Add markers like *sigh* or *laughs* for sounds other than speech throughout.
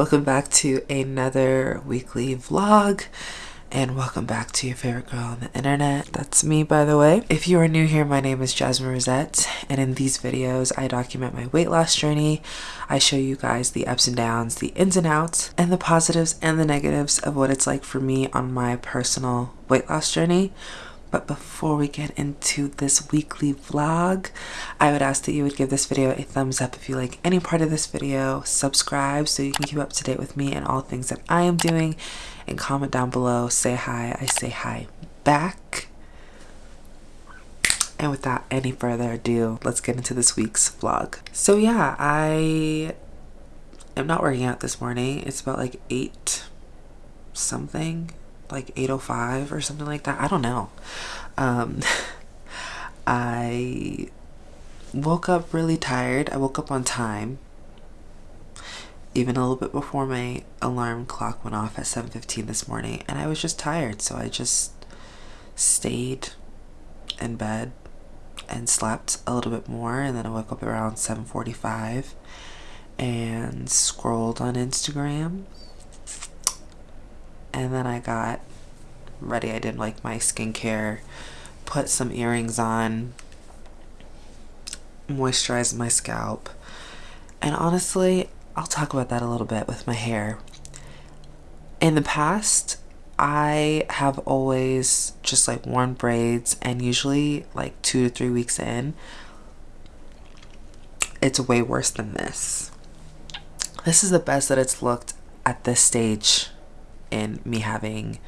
welcome back to another weekly vlog and welcome back to your favorite girl on the internet. That's me, by the way. If you are new here, my name is Jasmine Rosette, and in these videos, I document my weight loss journey. I show you guys the ups and downs, the ins and outs, and the positives and the negatives of what it's like for me on my personal weight loss journey. But before we get into this weekly vlog, I would ask that you would give this video a thumbs up if you like any part of this video, subscribe so you can keep up to date with me and all things that I am doing, and comment down below, say hi, I say hi back. And without any further ado, let's get into this week's vlog. So yeah, I am not working out this morning. It's about like 8 something like 8.05 or something like that. I don't know. Um, *laughs* I woke up really tired. I woke up on time. Even a little bit before my alarm clock went off at 7.15 this morning. And I was just tired. So I just stayed in bed and slept a little bit more. And then I woke up around 7.45 and scrolled on Instagram and then I got ready. I did like my skincare, put some earrings on, moisturized my scalp, and honestly, I'll talk about that a little bit with my hair. In the past, I have always just like worn braids and usually like two to three weeks in, it's way worse than this. This is the best that it's looked at this stage in me having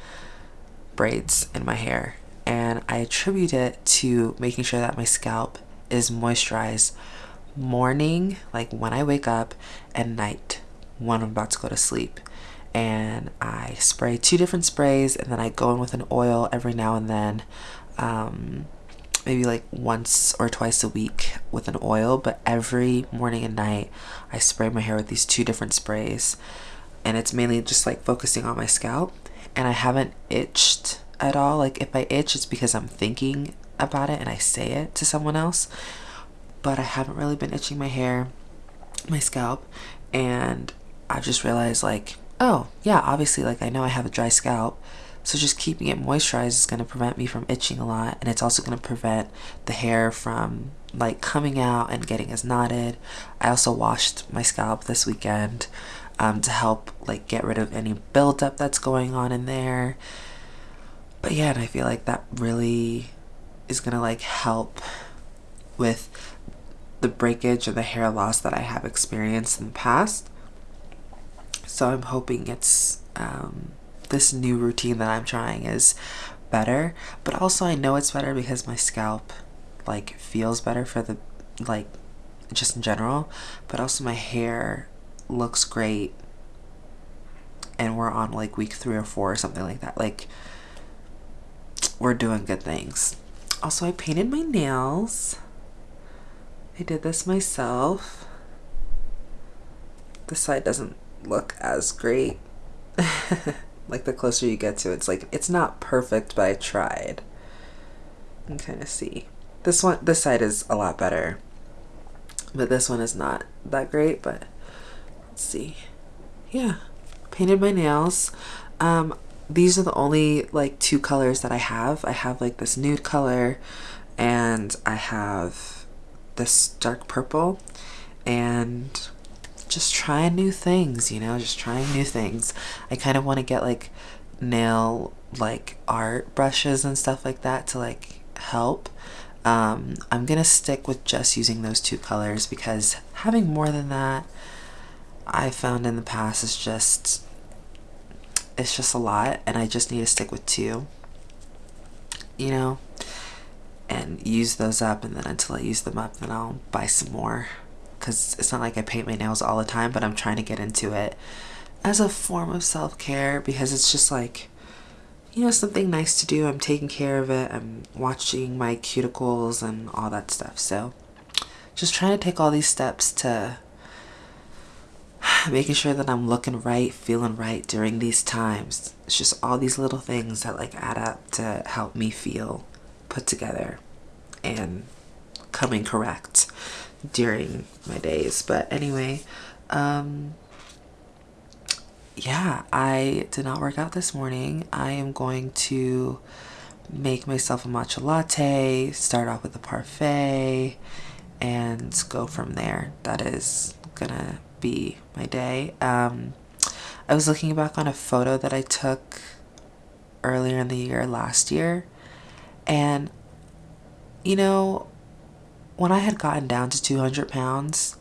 braids in my hair. And I attribute it to making sure that my scalp is moisturized morning, like when I wake up, and night when I'm about to go to sleep. And I spray two different sprays and then I go in with an oil every now and then. Um, maybe like once or twice a week with an oil, but every morning and night I spray my hair with these two different sprays and it's mainly just like focusing on my scalp and I haven't itched at all. Like if I itch, it's because I'm thinking about it and I say it to someone else. But I haven't really been itching my hair, my scalp, and I've just realized like, oh yeah, obviously like I know I have a dry scalp. So just keeping it moisturized is going to prevent me from itching a lot and it's also going to prevent the hair from like coming out and getting as knotted. I also washed my scalp this weekend um, to help like get rid of any buildup that's going on in there. But yeah, and I feel like that really is gonna like help with the breakage or the hair loss that I have experienced in the past. So I'm hoping it's um, this new routine that I'm trying is better. But also I know it's better because my scalp like feels better for the like just in general. But also my hair looks great and we're on like week three or four or something like that like we're doing good things. Also I painted my nails. I did this myself. This side doesn't look as great. *laughs* Like the closer you get to it, it's like it's not perfect but I tried. And kind of see. This one this side is a lot better. But this one is not that great but let's see. Yeah. Painted my nails. Um these are the only like two colors that I have. I have like this nude color and I have this dark purple and just trying new things you know just trying new things. I kind of want to get like nail like art brushes and stuff like that to like help. Um, I'm gonna stick with just using those two colors because having more than that I found in the past is just it's just a lot and I just need to stick with two you know and use those up and then until I use them up then I'll buy some more. Because it's not like I paint my nails all the time but I'm trying to get into it as a form of self-care because it's just like you know something nice to do. I'm taking care of it. I'm watching my cuticles and all that stuff. So just trying to take all these steps to *sighs* making sure that I'm looking right, feeling right during these times. It's just all these little things that like add up to help me feel put together and coming correct during my days. But anyway, um, yeah, I did not work out this morning. I am going to make myself a matcha latte, start off with a parfait, and go from there. That is gonna be my day. Um, I was looking back on a photo that I took earlier in the year last year, and you know, when I had gotten down to 200 pounds,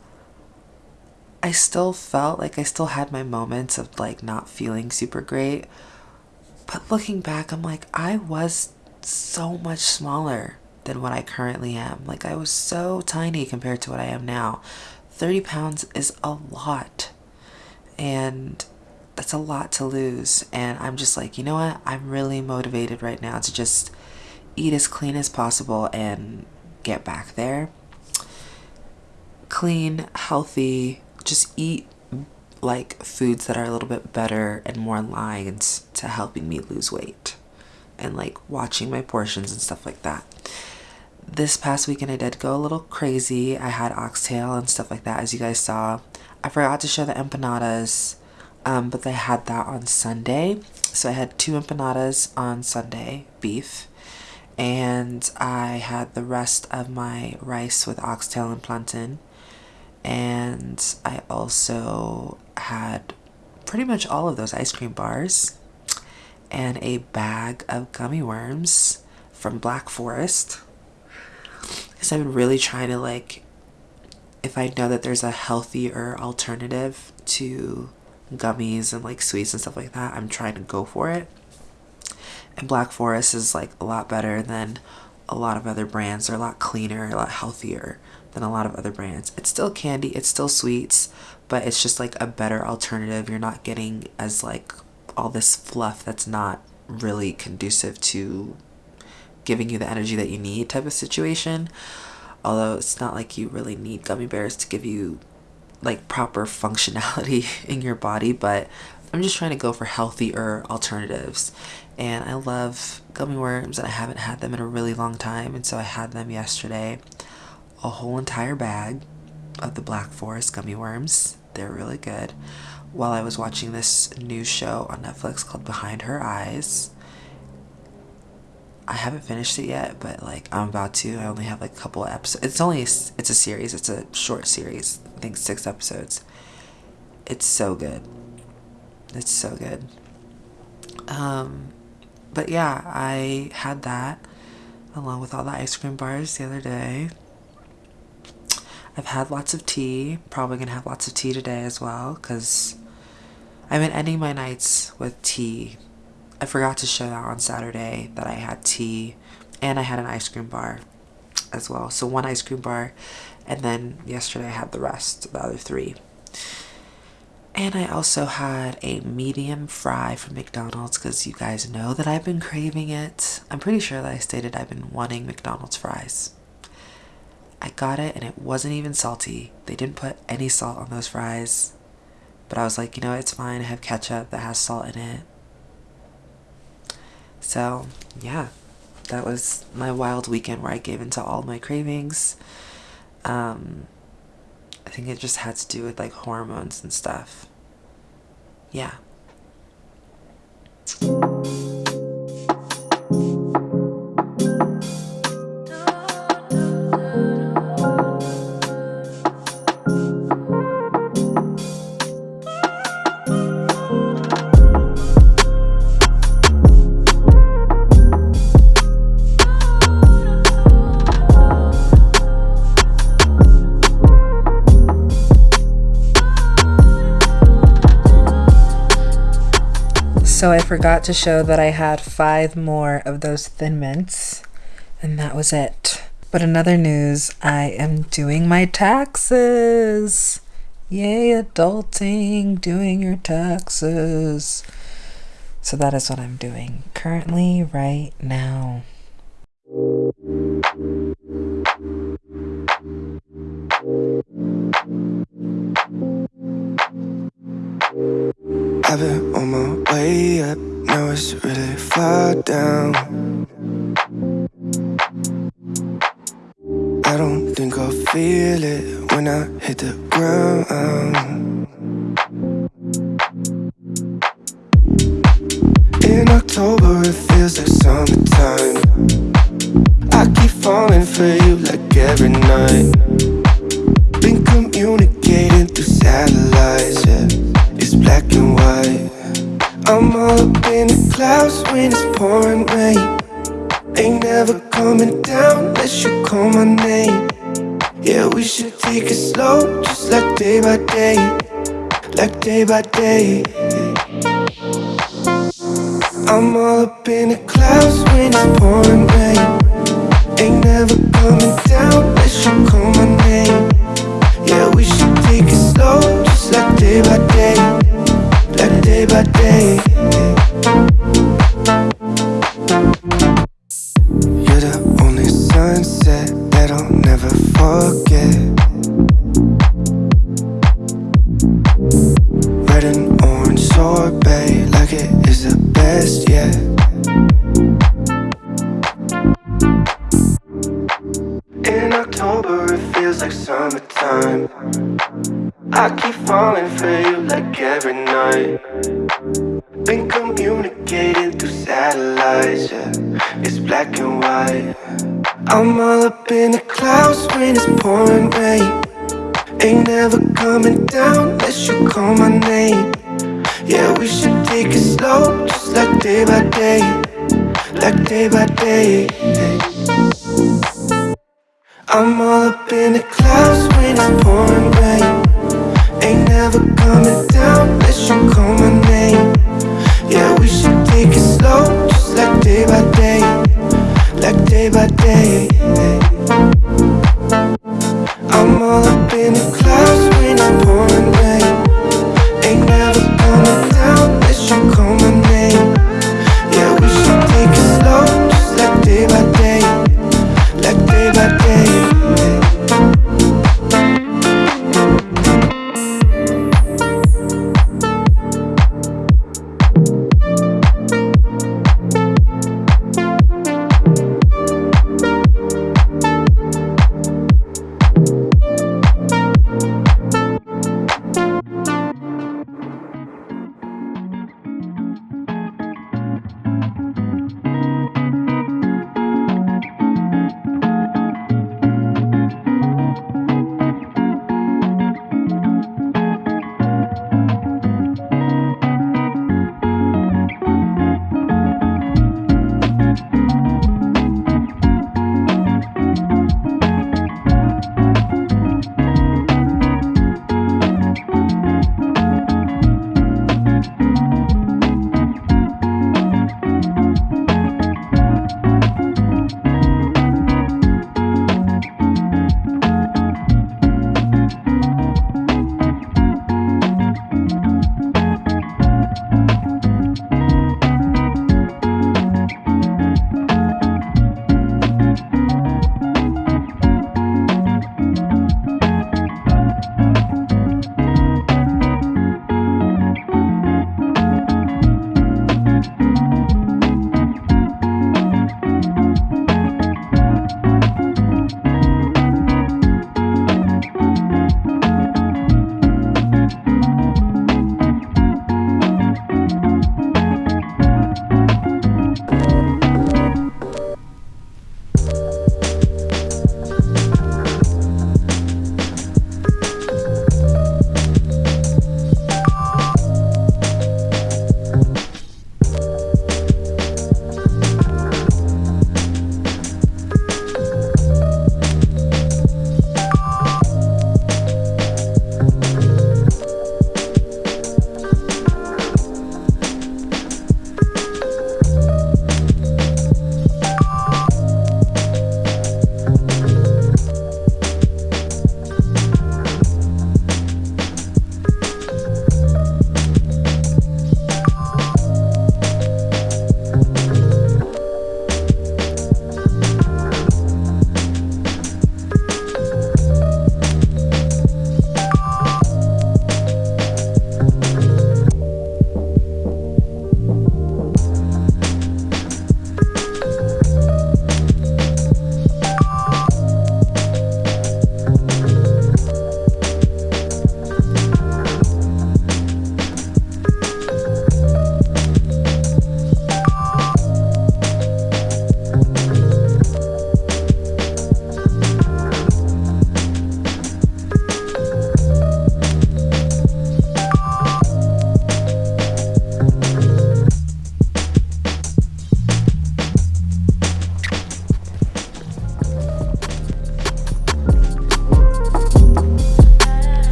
I still felt like I still had my moments of like not feeling super great. But looking back, I'm like, I was so much smaller than what I currently am. Like, I was so tiny compared to what I am now. 30 pounds is a lot. And that's a lot to lose. And I'm just like, you know what? I'm really motivated right now to just eat as clean as possible and get back there. Clean, healthy, just eat like foods that are a little bit better and more aligned to helping me lose weight and like watching my portions and stuff like that. This past weekend I did go a little crazy. I had oxtail and stuff like that as you guys saw. I forgot to show the empanadas, um, but they had that on Sunday. So I had two empanadas on Sunday, beef, and I had the rest of my rice with oxtail and plantain and I also had pretty much all of those ice cream bars and a bag of gummy worms from Black Forest because I've been really trying to like if I know that there's a healthier alternative to gummies and like sweets and stuff like that I'm trying to go for it and Black Forest is like a lot better than a lot of other brands they're a lot cleaner a lot healthier than a lot of other brands. It's still candy, it's still sweets, but it's just like a better alternative. You're not getting as like all this fluff that's not really conducive to giving you the energy that you need type of situation. Although it's not like you really need gummy bears to give you like proper functionality *laughs* in your body, but I'm just trying to go for healthier alternatives. And I love gummy worms and I haven't had them in a really long time, and so I had them yesterday a whole entire bag of the Black Forest gummy worms. They're really good. While I was watching this new show on Netflix called Behind Her Eyes. I haven't finished it yet, but like I'm about to. I only have like a couple episodes. It's only it's a series. It's a short series. I think six episodes. It's so good. It's so good. Um, but yeah, I had that along with all the ice cream bars the other day. I've had lots of tea. Probably gonna have lots of tea today as well because I've been ending my nights with tea. I forgot to show that on Saturday that I had tea and I had an ice cream bar as well. So one ice cream bar and then yesterday I had the rest, the other three. And I also had a medium fry from McDonald's because you guys know that I've been craving it. I'm pretty sure that I stated I've been wanting McDonald's fries. I got it and it wasn't even salty. They didn't put any salt on those fries. But I was like, you know, it's fine. I have ketchup that has salt in it. So, yeah, that was my wild weekend where I gave into all my cravings. Um, I think it just had to do with like hormones and stuff. Yeah. Forgot to show that I had five more of those Thin Mints, and that was it. But another news, I am doing my taxes. Yay, adulting, doing your taxes. So that is what I'm doing currently right now. I've been on my way up, now it's really far down. I don't think I'll feel it when I hit the ground. In October it feels like summertime. I keep falling for you like every night. Been communicating through satellites black and white. I'm all up in the clouds when it's pouring rain. Ain't never coming down unless you call my name. Yeah, we should take it slow, just like day by day. Like day by day. I'm all up in the clouds when it's pouring rain. Ain't never coming down unless you call my name. Yeah, we should take it slow, just like day by day and day by day.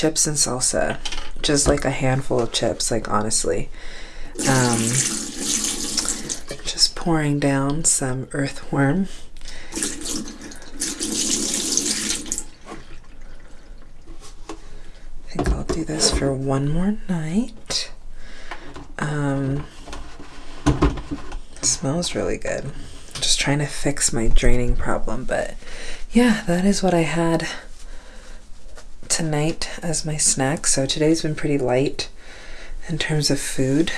Chips and salsa, just like a handful of chips, like honestly. Um, just pouring down some earthworm. I think I'll do this for one more night. Um, smells really good. Just trying to fix my draining problem, but yeah, that is what I had tonight as my snack. So today's been pretty light in terms of food.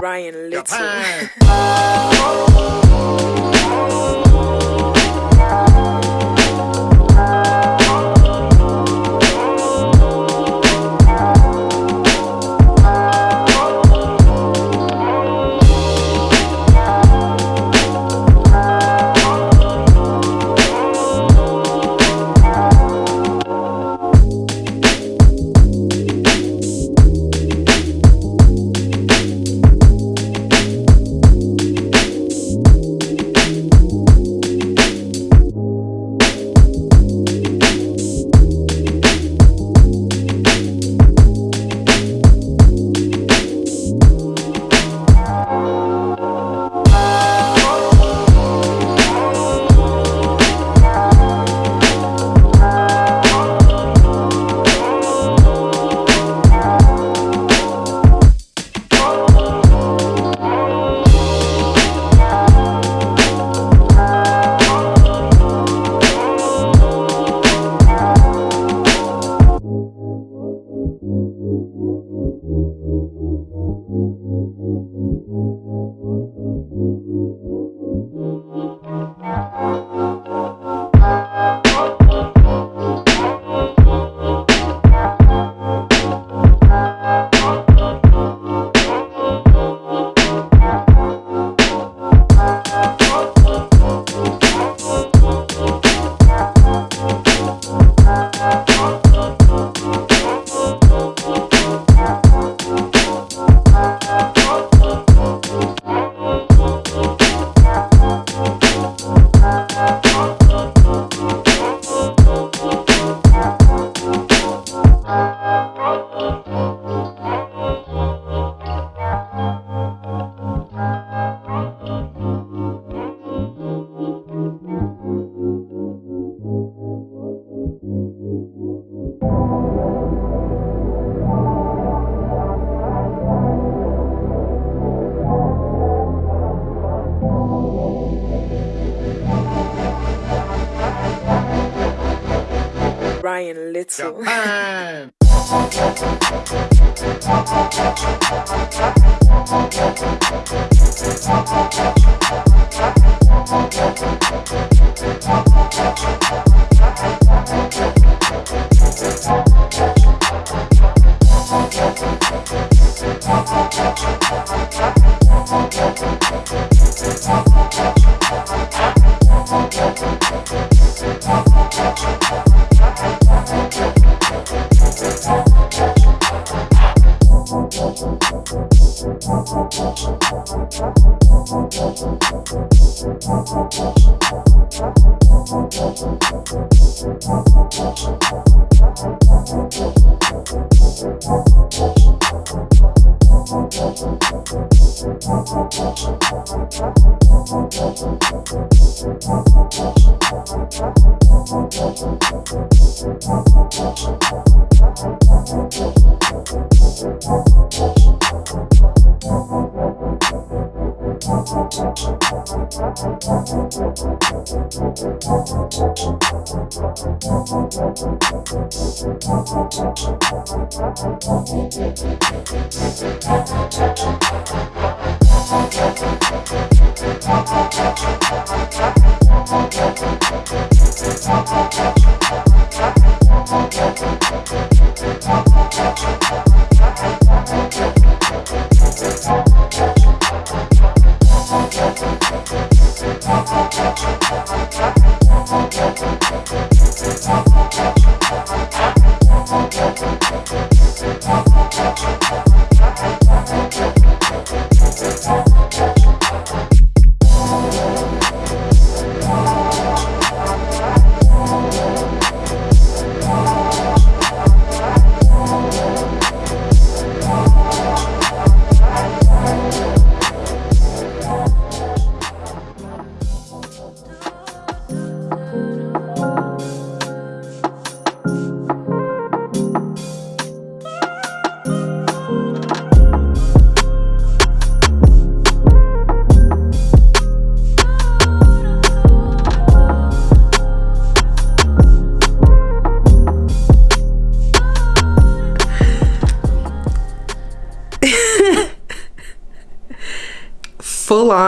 Ryan Little. *laughs* full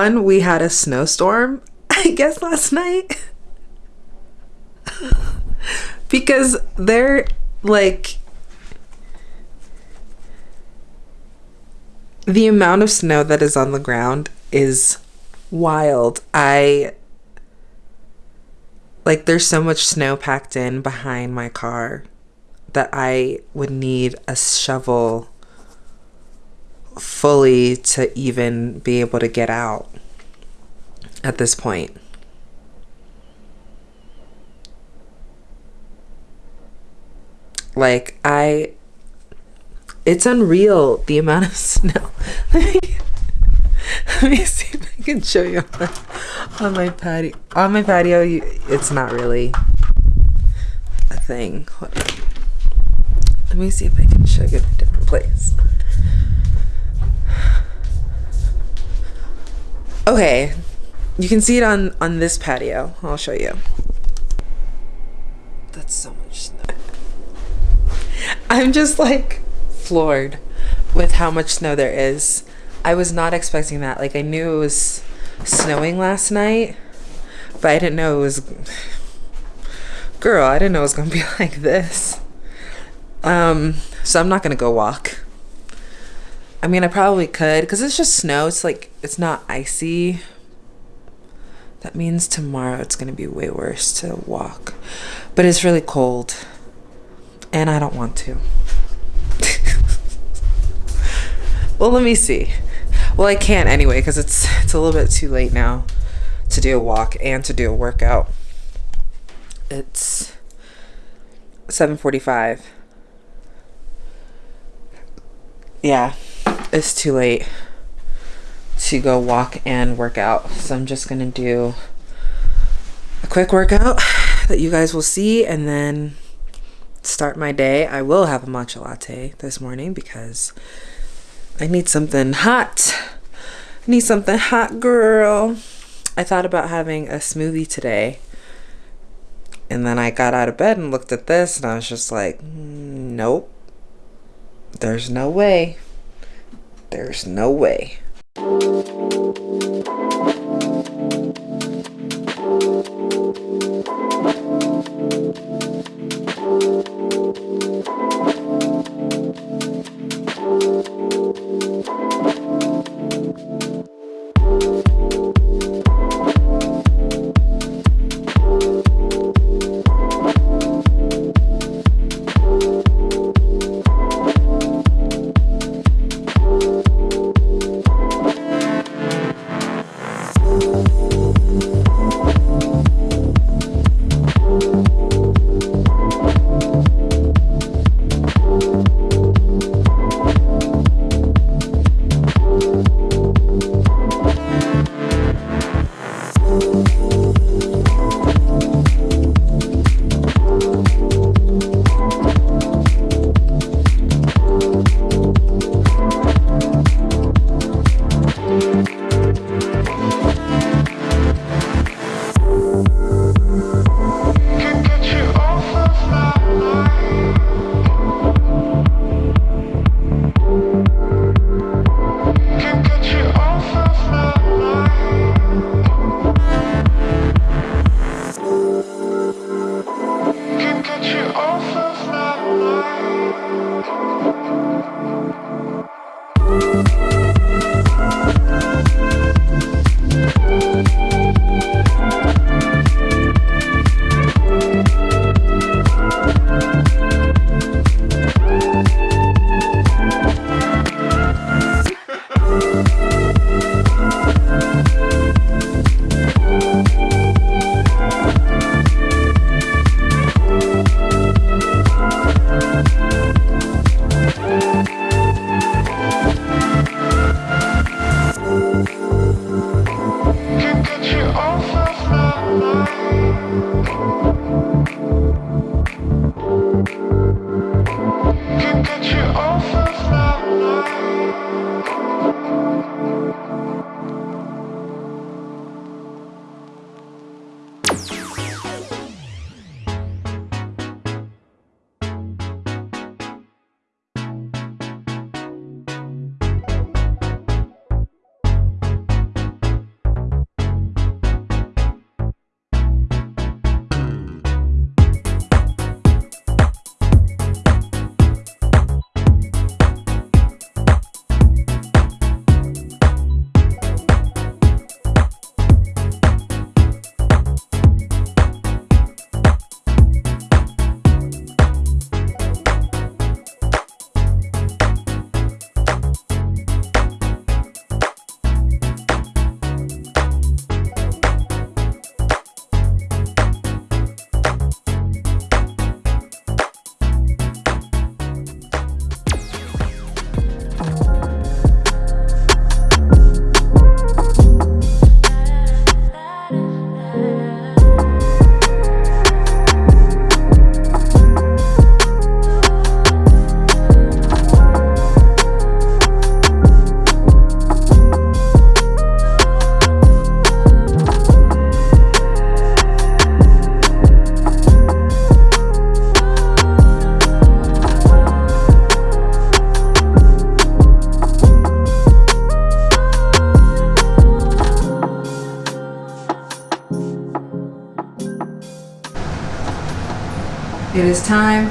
on we had a snowstorm *laughs* i guess last night. *laughs* Because they're like the amount of snow that is on the ground is wild. I like there's so much snow packed in behind my car that i would need a shovel fully to even be able to get out at this point. Like, I. It's unreal the amount of *laughs* snow. let, me, see if I can show you on, on my patio. On my patio, you, it's not really a thing. Let me see if I can show you in a different place. Okay, you can see it on on this patio. I'll show you. That's so much snow. I'm just like floored with how much snow there is. I was not expecting that. Like I knew it was snowing last night, but I didn't know it was girl, I didn't know it was going to be *laughs* like this. Um, so I'm not going to go walk. I mean, I probably could because it's just snow. It's like, it's not icy. That means tomorrow it's going to be way worse to walk. But it's really cold. And I don't want to. *laughs* well, let me see. Well, I can't anyway because it's it's a little bit too late now to do a walk and to do a workout. It's 7:45. Yeah it's too late to go walk and work out. So I'm just gonna do a quick workout that you guys will see and then start my day. I will have a matcha latte this morning because I need something hot. I need something hot, girl. I thought about having a smoothie today And then I got out of bed and looked at this and I was just like, "Mm, nope. There's no way. There's no way.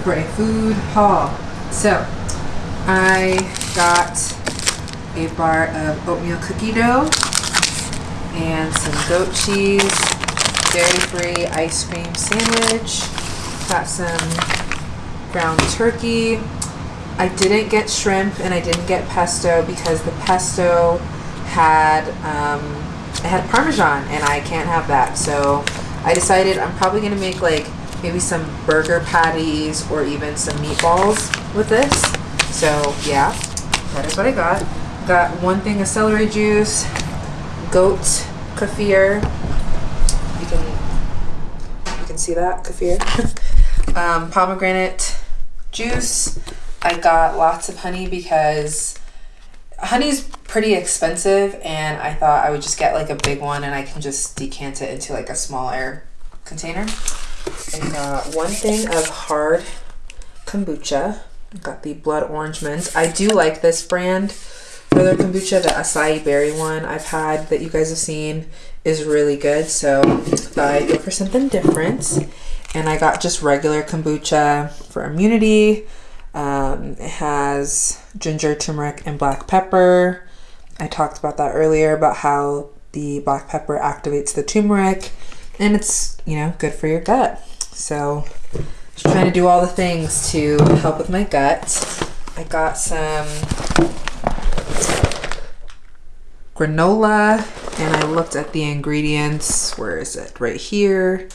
For a food haul. So, I got a bar of oatmeal cookie dough and some goat cheese, dairy-free ice cream sandwich. Got some ground turkey. I didn't get shrimp and I didn't get pesto because the pesto had um, it had parmesan and I can't have that. So I decided I'm probably gonna make like maybe some burger patties or even some meatballs with this. So yeah, that is what I got. Got one thing of celery juice, goat kefir. You can you can see that kefir. *laughs* um, pomegranate juice. I got lots of honey because honey's pretty expensive and I thought I would just get like a big one and I can just decant it into like a smaller container. I got one thing of hard kombucha. I got the blood orange mint. I do like this brand for their kombucha. The acai berry one I've had that you guys have seen is really good. So I go for something different. And I got just regular kombucha for immunity. Um, it has ginger, turmeric, and black pepper. I talked about that earlier about how the black pepper activates the turmeric and it's, you know, good for your gut. So, just trying to do all the things to help with my gut. I got some granola and I looked at the ingredients. Where is it? Right here.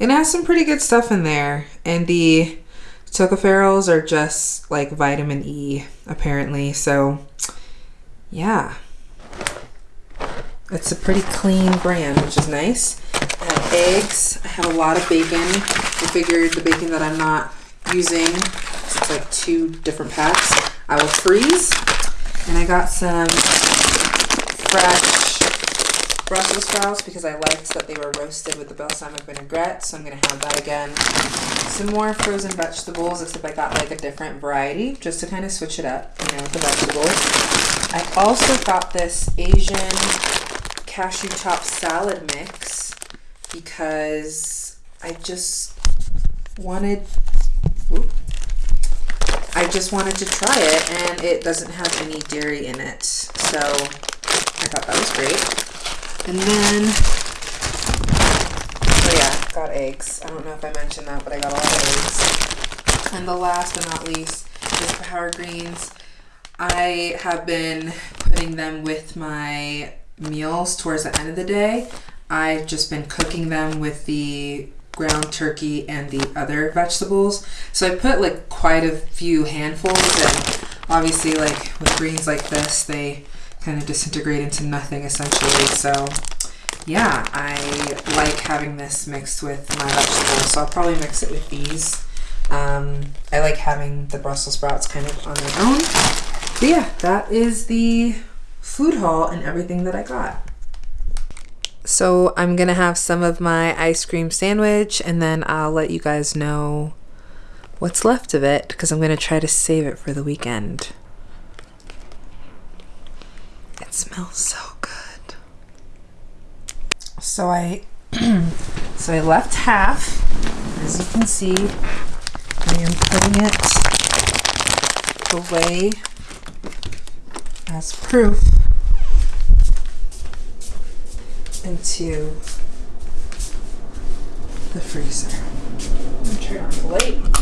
And it has some pretty good stuff in there. And the tocopherols are just like vitamin E, apparently. So, yeah. It's a pretty clean brand, which is nice. Eggs. I have a lot of bacon. I figured the bacon that I'm not using, it's like two different packs, I will freeze. And I got some fresh Brussels sprouts because I liked that they were roasted with the balsamic vinaigrette, so I'm gonna have that again. Some more frozen vegetables, except I got like a different variety just to kind of switch it up, you know, with the vegetables. I also got this Asian cashew chop salad mix because I just wanted whoop, I just wanted to try it and it doesn't have any dairy in it. So I thought that was great. And then oh yeah, got eggs. I don't know if I mentioned that, but I got a lot of eggs. And the last but not least is power greens. I have been putting them with my meals towards the end of the day. I've just been cooking them with the ground turkey and the other vegetables. So I put like quite a few handfuls and obviously like with greens like this, they kind of disintegrate into nothing essentially. So yeah, I like having this mixed with my vegetables. So I'll probably mix it with these. Um, I like having the Brussels sprouts kind of on their own. But yeah, that is the food haul and everything that I got. So I'm gonna have some of my ice cream sandwich and then I'll let you guys know what's left of it because I'm gonna try to save it for the weekend. It smells so good. So I *clears throat* so I left half. As you can see, I am putting it away as proof into the freezer. Turn on the light.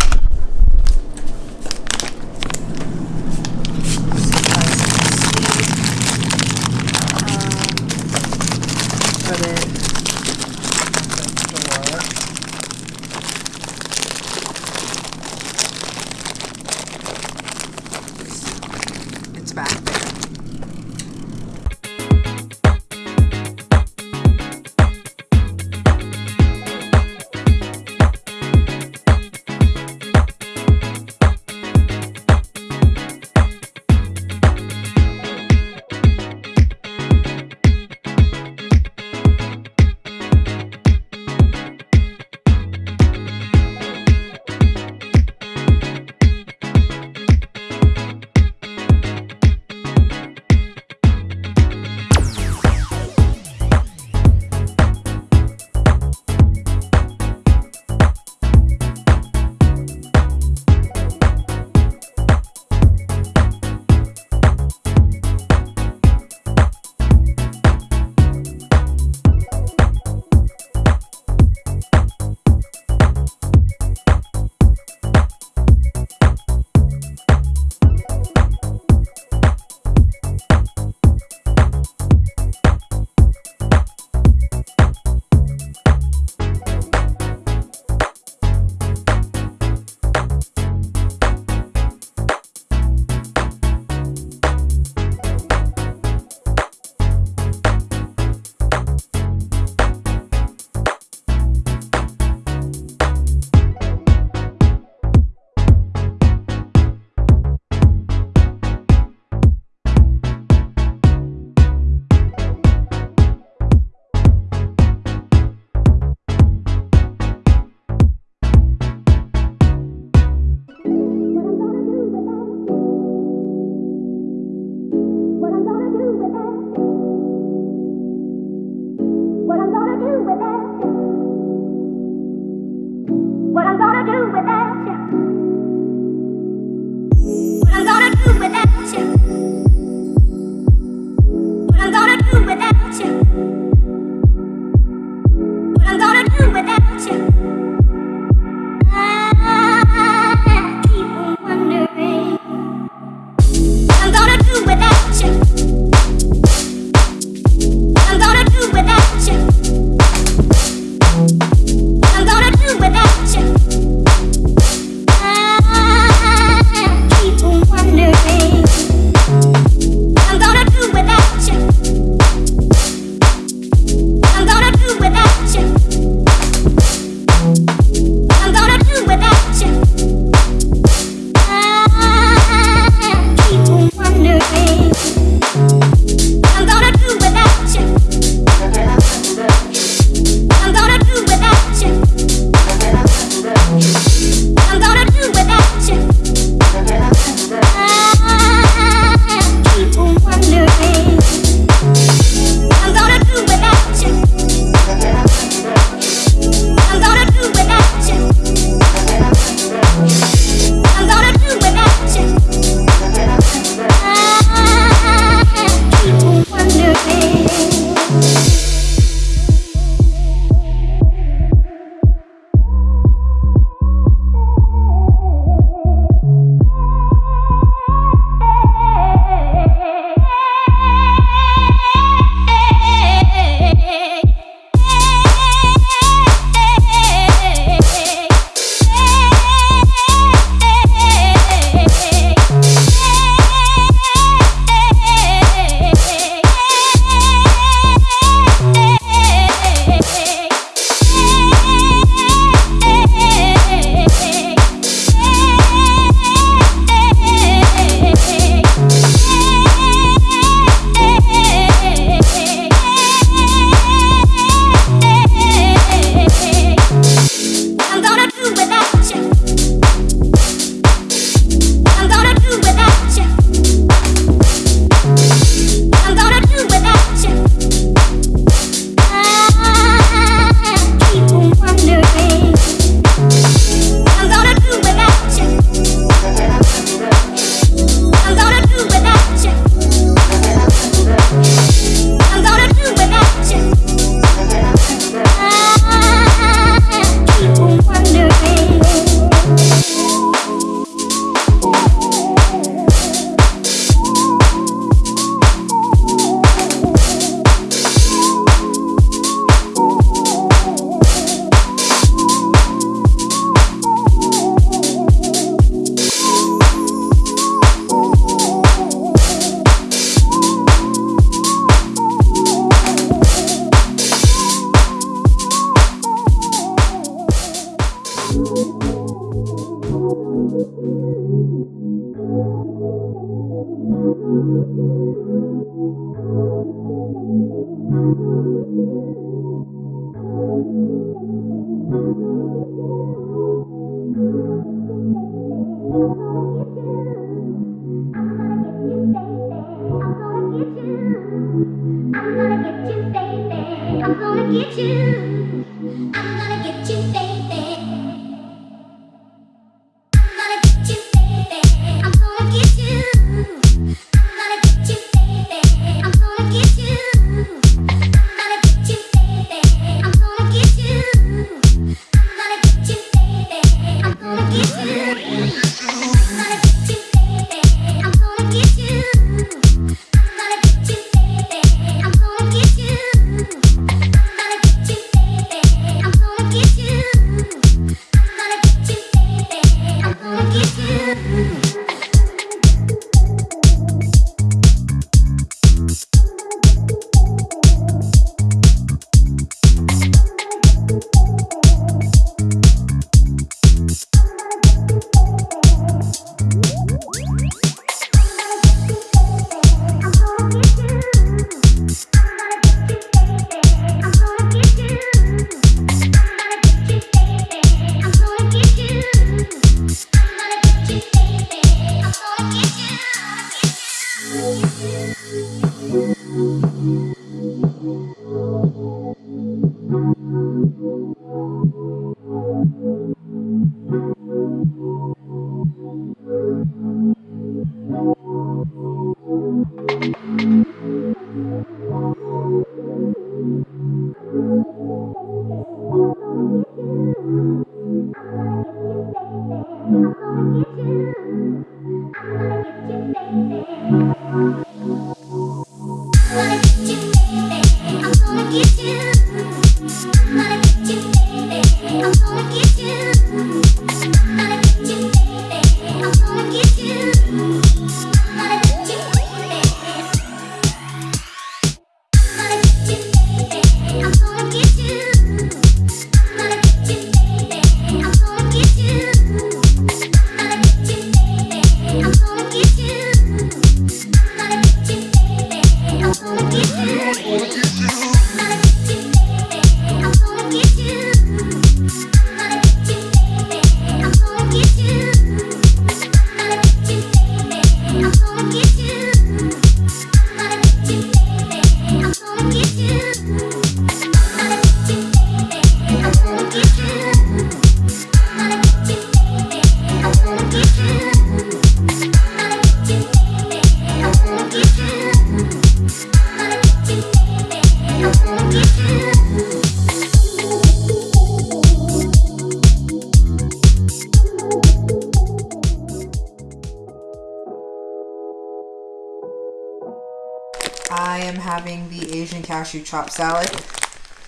Cashew chop salad.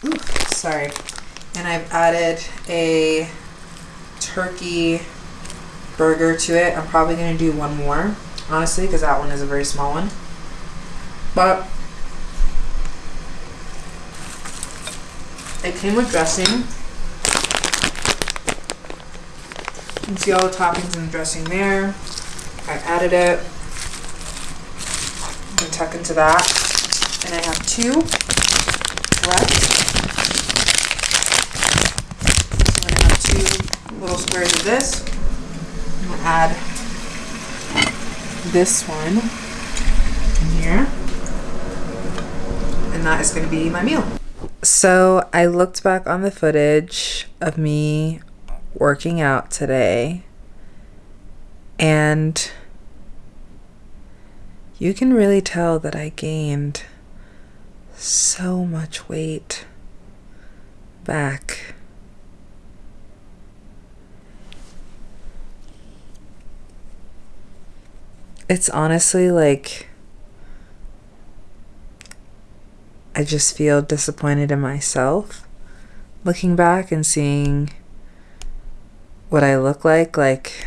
Ooh, sorry. And I've added a turkey burger to it. I'm probably going to do one more, honestly, because that one is a very small one. But it came with dressing. You can see all the toppings and the dressing there. I added it and tuck into that. And I have two left. So I'm gonna have two little squares of this. I'm gonna add this one in here. And that is gonna be my meal. So I looked back on the footage of me working out today and you can really tell that I gained so much weight back. It's honestly like I just feel disappointed in myself looking back and seeing what I look like like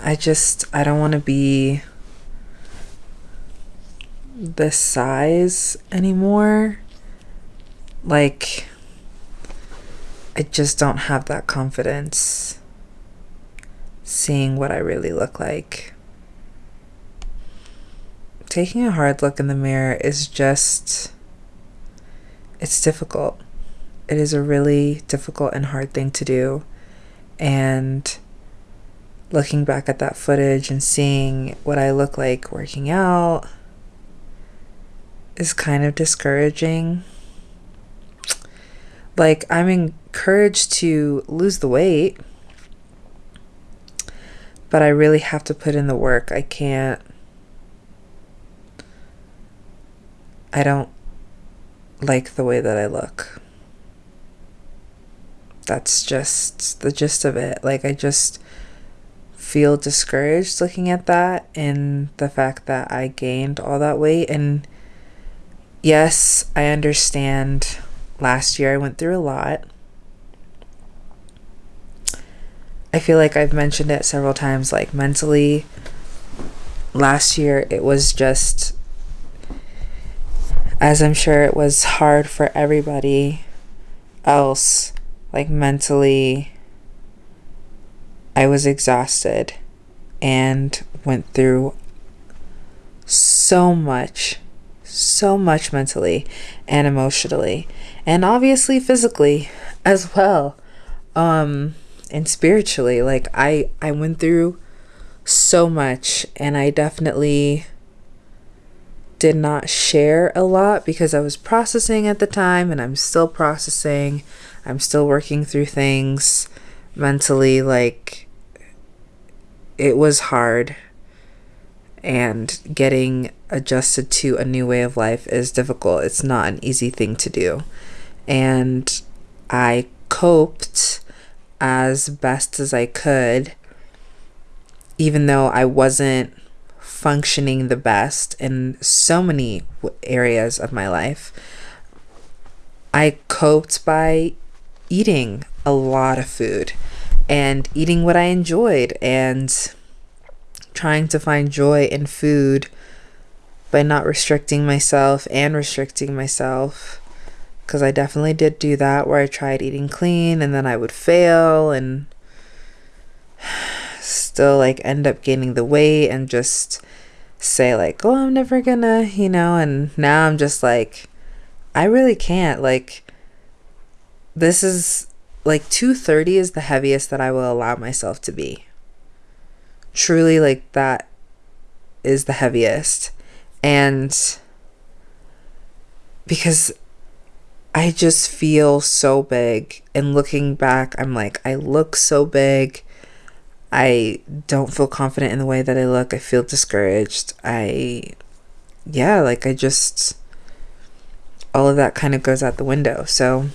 I just I don't want to be this size anymore. Like I just don't have that confidence seeing what I really look like. Taking a hard look in the mirror is just it's difficult. It is a really difficult and hard thing to do. And looking back at that footage and seeing what I look like working out is kind of discouraging. Like, I'm encouraged to lose the weight, but I really have to put in the work. I can't. I don't like the way that I look. That's just the gist of it. Like, I just feel discouraged looking at that and the fact that I gained all that weight. And yes, I understand last year I went through a lot. I feel like I've mentioned it several times, like mentally. Last year, it was just, as I'm sure it was hard for everybody else, like mentally I was exhausted and went through so much, so much mentally and emotionally, and obviously physically as well. Um, and spiritually, like I I went through so much and I definitely did not share a lot because I was processing at the time and I'm still processing. I'm still working through things mentally like it was hard and getting adjusted to a new way of life is difficult. It's not an easy thing to do. And I coped as best as I could, even though I wasn't functioning the best in so many areas of my life. I coped by eating a lot of food and eating what I enjoyed and trying to find joy in food by not restricting myself and restricting myself because I definitely did do that where I tried eating clean and then I would fail and *sighs* still like end up gaining the weight and just say like oh I'm never gonna you know and now I'm just like I really can't like this is like 230 is the heaviest that I will allow myself to be. Truly like that is the heaviest and because I just feel so big and looking back I'm like I look so big. I don't feel confident in the way that I look. I feel discouraged. I yeah like I just all of that kind of goes out the window. So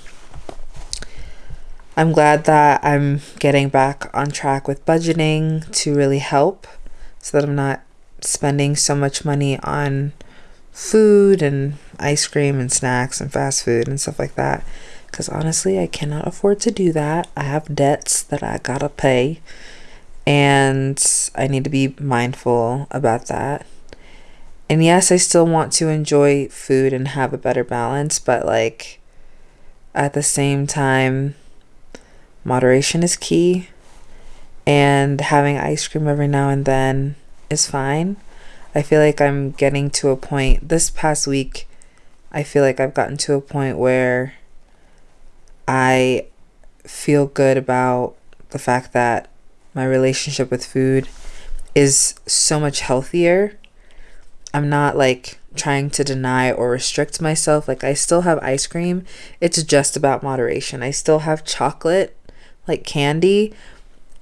I'm glad that I'm getting back on track with budgeting to really help so that I'm not spending so much money on food and ice cream and snacks and fast food and stuff like that. Because honestly, I cannot afford to do that. I have debts that I gotta pay, and I need to be mindful about that. And yes, I still want to enjoy food and have a better balance, but like at the same time, moderation is key and having ice cream every now and then is fine. I feel like I'm getting to a point this past week I feel like I've gotten to a point where I feel good about the fact that my relationship with food is so much healthier. I'm not like trying to deny or restrict myself. Like I still have ice cream. It's just about moderation. I still have chocolate like candy,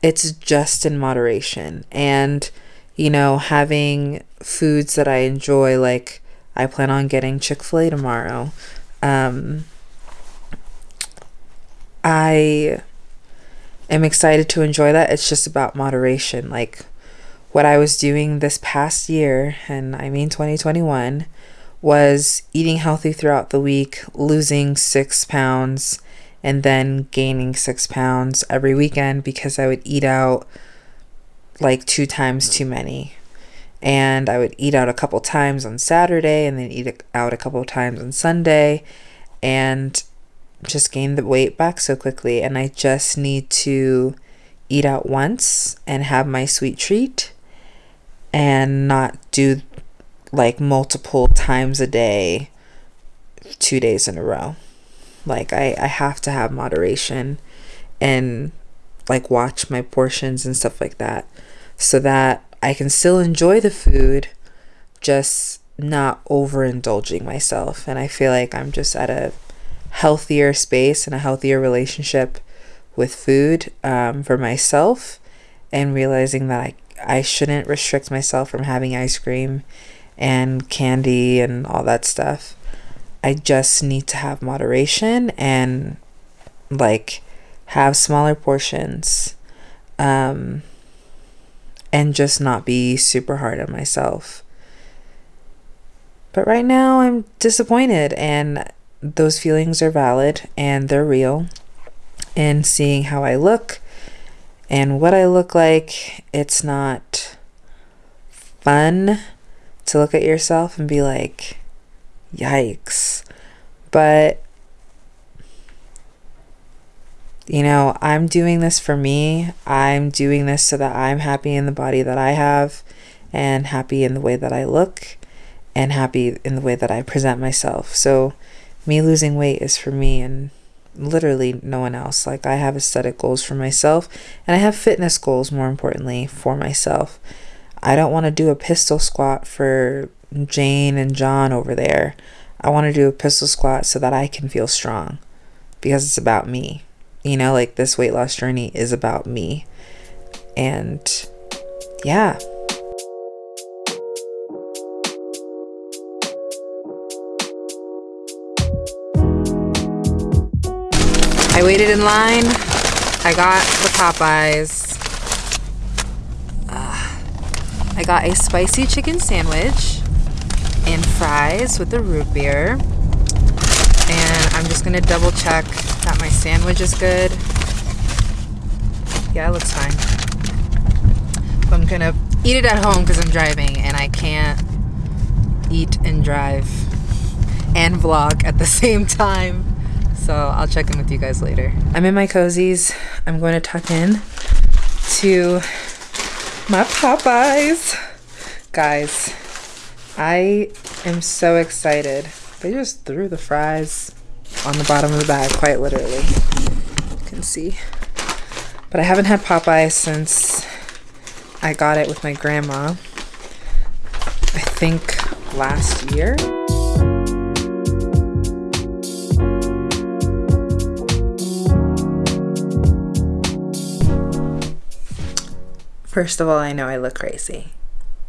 it's just in moderation. And, you know, having foods that I enjoy, like I plan on getting Chick fil A tomorrow. Um, I am excited to enjoy that. It's just about moderation. Like what I was doing this past year, and I mean 2021, was eating healthy throughout the week, losing six pounds, and then gaining six pounds every weekend because I would eat out like two times too many. And I would eat out a couple times on Saturday and then eat out a couple times on Sunday and just gain the weight back so quickly. And I just need to eat out once and have my sweet treat and not do like multiple times a day, two days in a row. Like I, I have to have moderation and like watch my portions and stuff like that so that I can still enjoy the food, just not overindulging myself. And I feel like I'm just at a healthier space and a healthier relationship with food um, for myself and realizing that I, I shouldn't restrict myself from having ice cream and candy and all that stuff. I just need to have moderation and like have smaller portions um, and just not be super hard on myself. But right now, I'm disappointed, and those feelings are valid and they're real. And seeing how I look and what I look like, it's not fun to look at yourself and be like, Yikes. But, you know, I'm doing this for me. I'm doing this so that I'm happy in the body that I have and happy in the way that I look and happy in the way that I present myself. So, me losing weight is for me and literally no one else. Like, I have aesthetic goals for myself and I have fitness goals, more importantly, for myself. I don't want to do a pistol squat for Jane and John over there. I want to do a pistol squat so that I can feel strong because it's about me. You know, like this weight loss journey is about me. And yeah. I waited in line. I got the Popeyes. Uh, I got a spicy chicken sandwich and fries with the root beer. And I'm just gonna double check my sandwich is good. Yeah, it looks fine. But I'm gonna eat it at home because I'm driving and I can't eat and drive and vlog at the *laughs* same time. So I'll check in with you guys later. I'm in my cozies. I'm going to tuck in to my Popeyes. Guys, I am so excited. They just threw the fries on the bottom of the bag, quite literally. You can see. But I haven't had Popeyes since I got it with my grandma. I think last year. First of all, I know I look crazy.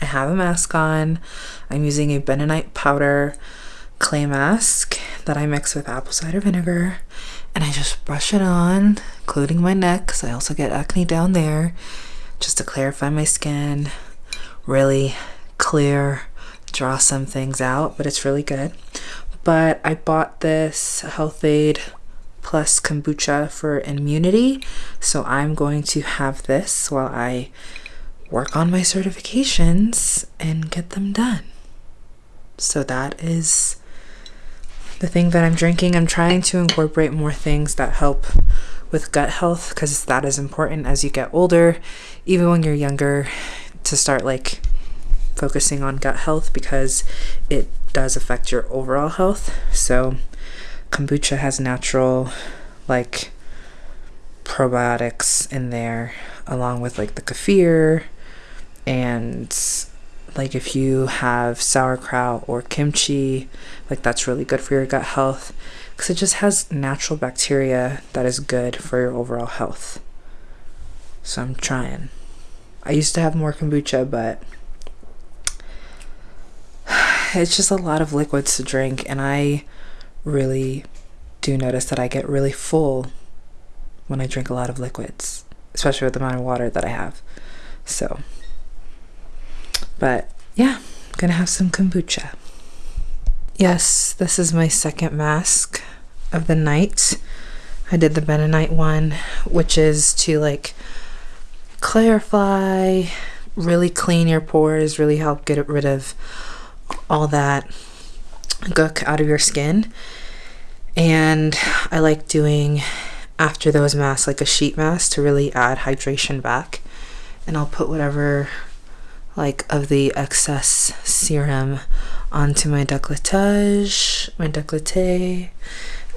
I have a mask on. I'm using a bentonite powder clay mask that I mix with apple cider vinegar and I just brush it on, including my neck because I also get acne down there, just to clarify my skin, really clear, draw some things out, but it's really good. But I bought this Health-Ade plus kombucha for immunity, so I'm going to have this while I work on my certifications and get them done. So that is the thing that I'm drinking. I'm trying to incorporate more things that help with gut health because that is important as you get older, even when you're younger, to start like focusing on gut health because it does affect your overall health. So, kombucha has natural, like, probiotics in there, along with like the kefir and like if you have sauerkraut or kimchi like that's really good for your gut health because it just has natural bacteria that is good for your overall health. So i'm trying. I used to have more kombucha but *sighs* it's just a lot of liquids to drink and i really do notice that i get really full when i drink a lot of liquids especially with the amount of water that i have. So but yeah, gonna have some kombucha. Yes, this is my second mask of the night. I did the bentonite one, which is to like clarify, really clean your pores, really help get rid of all that gook out of your skin. And I like doing after those masks like a sheet mask to really add hydration back. And I'll put whatever like of the excess serum onto my décolletage, my décolleté.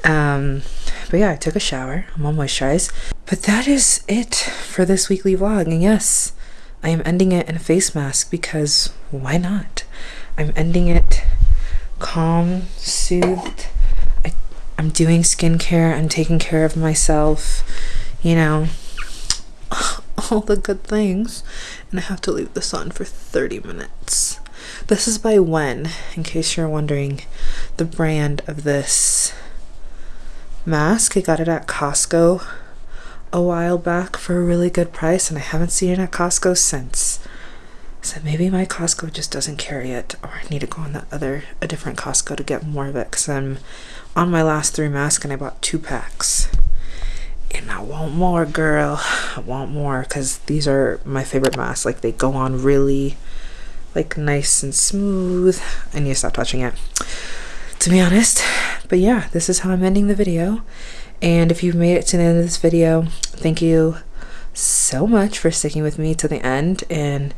Um, but yeah, I took a shower. I'm all moisturized. But that is it for this weekly vlog. And yes, I am ending it in a face mask because why not? I'm ending it calm, soothed. I, I'm doing skincare. I'm taking care of myself. You know, all the good things and I have to leave this on for 30 minutes. This is by Wen, in case you're wondering the brand of this mask. I got it at Costco a while back for a really good price and I haven't seen it at Costco since. So maybe my Costco just doesn't carry it or I need to go on the other a different Costco to get more of it cuz I'm on my last 3 masks and I bought 2 packs and I want more, girl. I want more because these are my favorite masks. Like they go on really, like nice and smooth. I need to stop touching it, to be honest. But yeah, this is how I'm ending the video. And if you've made it to the end of this video, thank you so much for sticking with me to the end and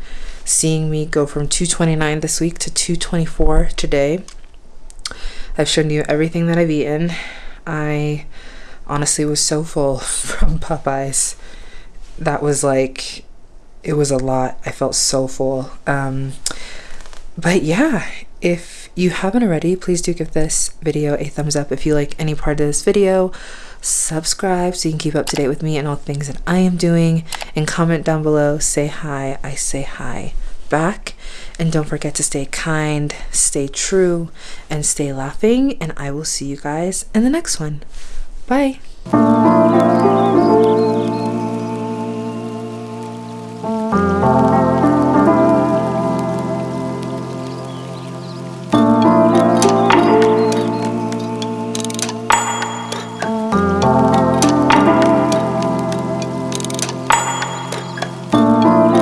seeing me go from 229 this week to 224 today. I've shown you everything that I've eaten. I honestly was so full *laughs* from Popeyes. That was like, it was a lot. I felt so full. Um, but yeah, if you haven't already, please do give this video a thumbs up if you like any part of this video. subscribe so you can keep up to date with me and all the things that I am doing, and comment down below. Say hi. I say hi back. And don't forget to stay kind, stay true, and stay laughing. And I will see you guys in the next one. Bye.